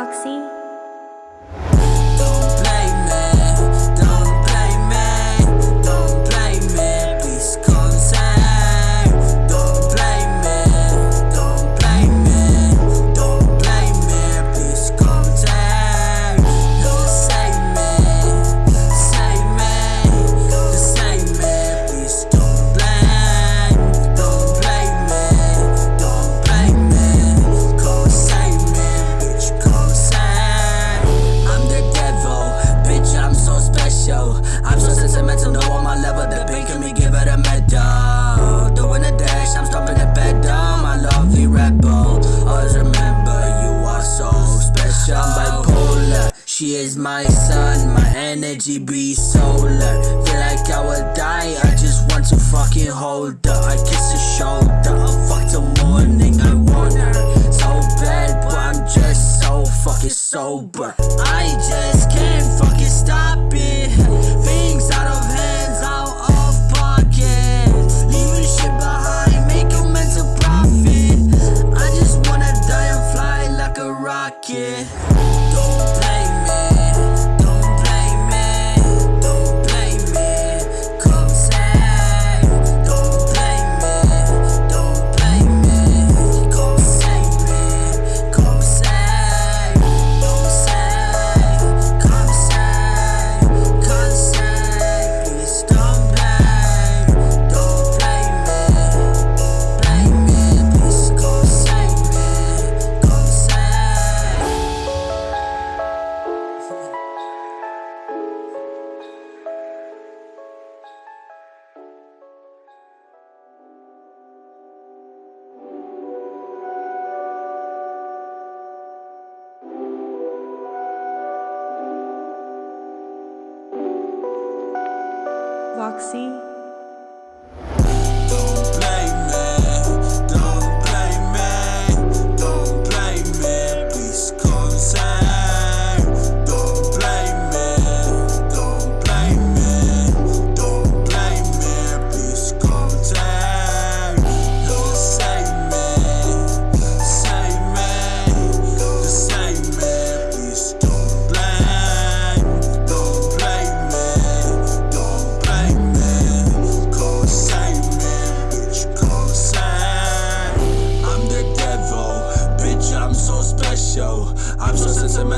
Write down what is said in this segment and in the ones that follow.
Foxy. She is my sun, my energy be solar. Feel like I would die, I just want to fucking hold her. I kiss her shoulder, I fucked her morning, I want her So bad, but I'm just so fucking sober. I just Roxy.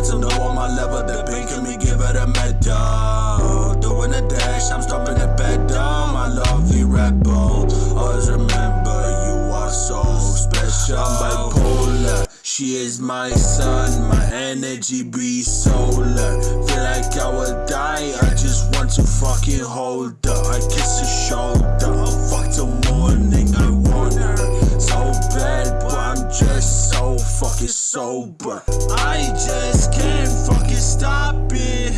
wanted to know on my level the pain can we give it a medal. Doing a dash, I'm stomping the down. My lovely rebel, always remember you are so special. I'm bipolar, she is my sun. My energy be solar. Feel like I would die, I just want to fucking hold her. I kiss her shoulder. fucking sober. I just can't fucking stop it.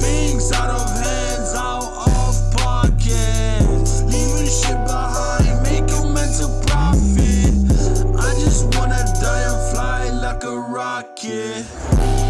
Things out of hands, out of pocket. Leaving shit behind, make a mental profit. I just wanna die and fly like a rocket.